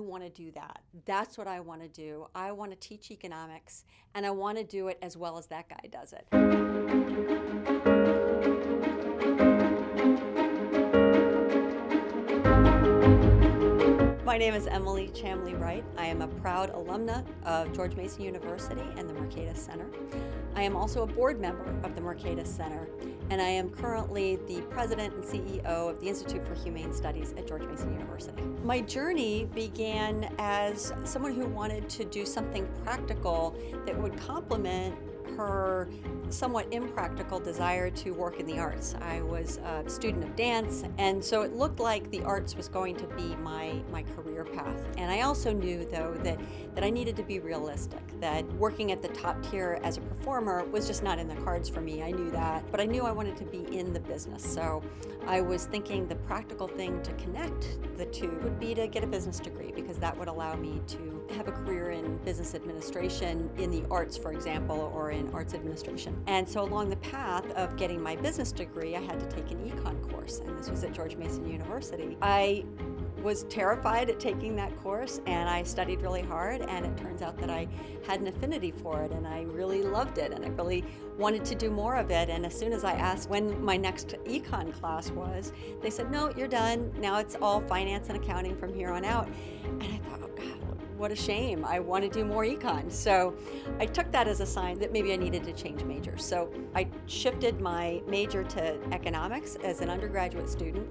I want to do that. That's what I want to do. I want to teach economics, and I want to do it as well as that guy does it. My name is Emily Chamlee-Wright. I am a proud alumna of George Mason University and the Mercatus Center. I am also a board member of the Mercatus Center, and I am currently the president and CEO of the Institute for Humane Studies at George Mason University. My journey began as someone who wanted to do something practical that would complement her somewhat impractical desire to work in the arts. I was a student of dance, and so it looked like the arts was going to be my, my career path. And I also knew, though, that, that I needed to be realistic, that working at the top tier as a performer was just not in the cards for me. I knew that, but I knew I wanted to be in the business. So I was thinking the practical thing to connect the two would be to get a business degree because that would allow me to have a career in business administration in the arts, for example, or in arts administration. And so along the path of getting my business degree, I had to take an econ course, and this was at George Mason University. I was terrified at taking that course and I studied really hard and it turns out that I had an affinity for it and I really loved it and I really wanted to do more of it and as soon as I asked when my next econ class was they said no you're done now it's all finance and accounting from here on out and I thought oh, what a shame. I want to do more econ. So I took that as a sign that maybe I needed to change majors. So I shifted my major to economics as an undergraduate student.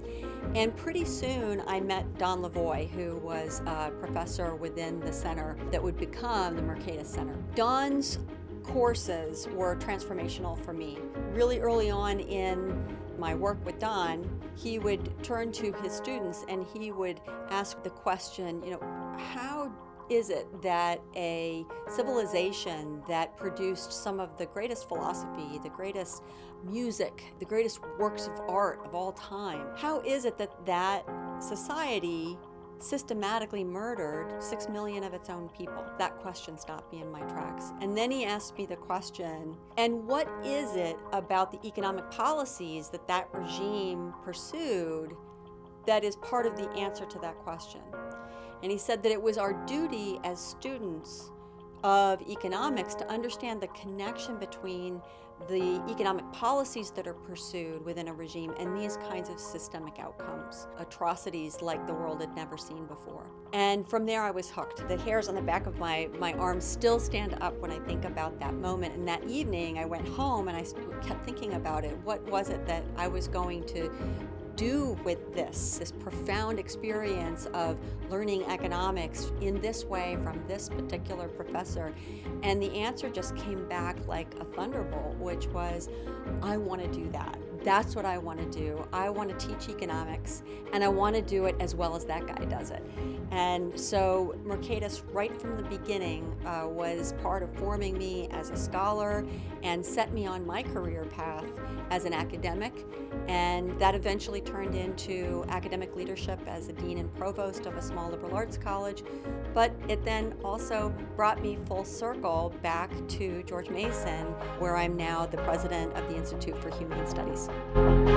And pretty soon I met Don Lavoie, who was a professor within the center that would become the Mercatus Center. Don's courses were transformational for me. Really early on in my work with Don, he would turn to his students and he would ask the question, you know, how is it that a civilization that produced some of the greatest philosophy, the greatest music, the greatest works of art of all time, how is it that that society systematically murdered six million of its own people? That question stopped me in my tracks. And then he asked me the question, and what is it about the economic policies that that regime pursued that is part of the answer to that question? And he said that it was our duty as students of economics to understand the connection between the economic policies that are pursued within a regime and these kinds of systemic outcomes, atrocities like the world had never seen before. And from there I was hooked. The hairs on the back of my, my arms still stand up when I think about that moment. And that evening I went home and I kept thinking about it. What was it that I was going to do with this, this profound experience of learning economics in this way from this particular professor? And the answer just came back like a thunderbolt, which was, I want to do that. That's what I want to do. I want to teach economics, and I want to do it as well as that guy does it. And so Mercatus, right from the beginning, uh, was part of forming me as a scholar and set me on my career path as an academic. And that eventually turned into academic leadership as a dean and provost of a small liberal arts college. But it then also brought me full circle back to George Mason, where I'm now the president of the Institute for Humane Studies. abraço.